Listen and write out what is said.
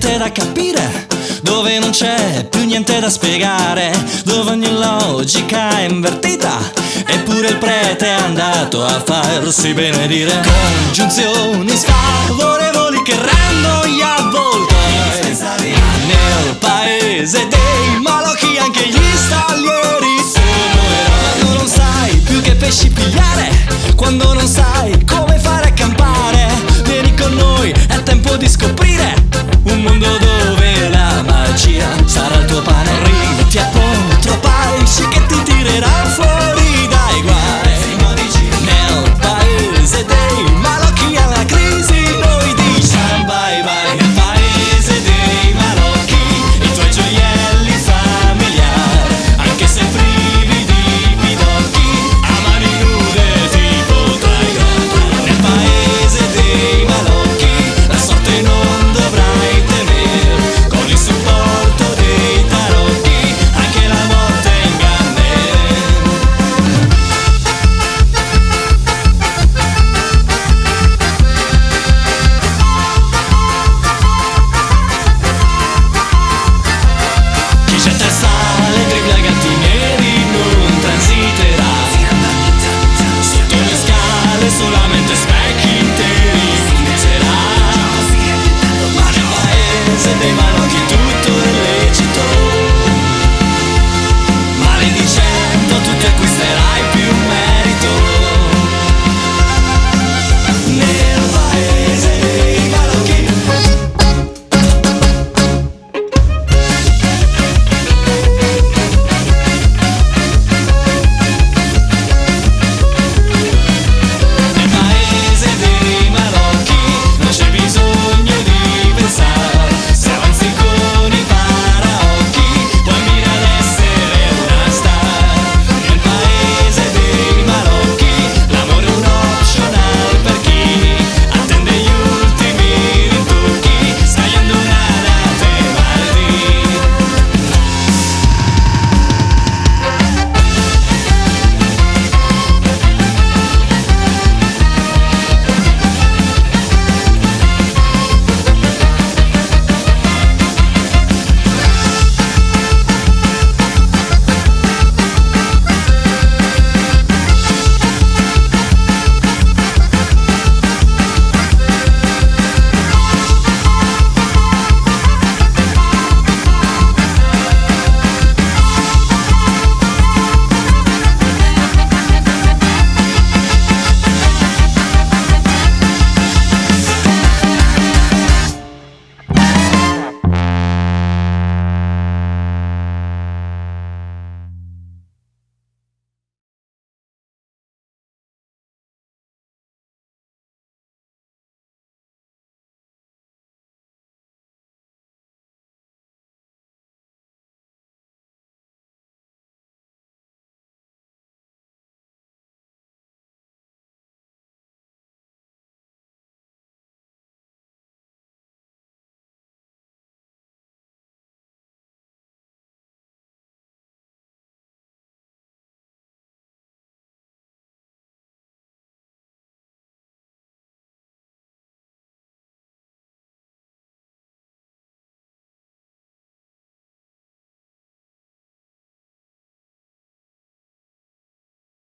niente da capire, dove non c'è più niente da spiegare, dove ogni logica è invertita, eppure il prete è andato a farsi benedire. Congiunzioni sfavorevoli che rendono gli avvoltoi nel paese dei